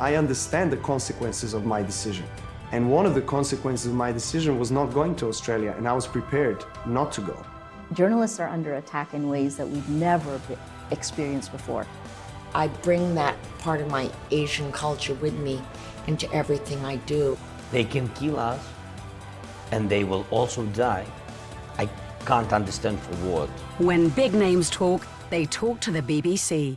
I understand the consequences of my decision. And one of the consequences of my decision was not going to Australia, and I was prepared not to go. Journalists are under attack in ways that we've never experienced before. I bring that part of my Asian culture with me into everything I do. They can kill us, and they will also die. I can't understand for what. When big names talk, they talk to the BBC.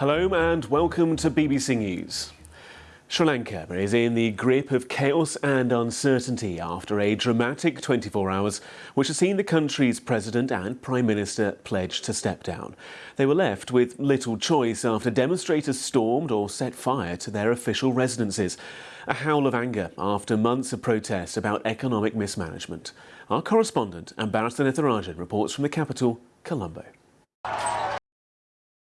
Hello and welcome to BBC News. Sri Lanka is in the grip of chaos and uncertainty after a dramatic 24 hours which has seen the country's president and prime minister pledge to step down. They were left with little choice after demonstrators stormed or set fire to their official residences. A howl of anger after months of protests about economic mismanagement. Our correspondent, Anbarasan Ethirajan, reports from the capital, Colombo.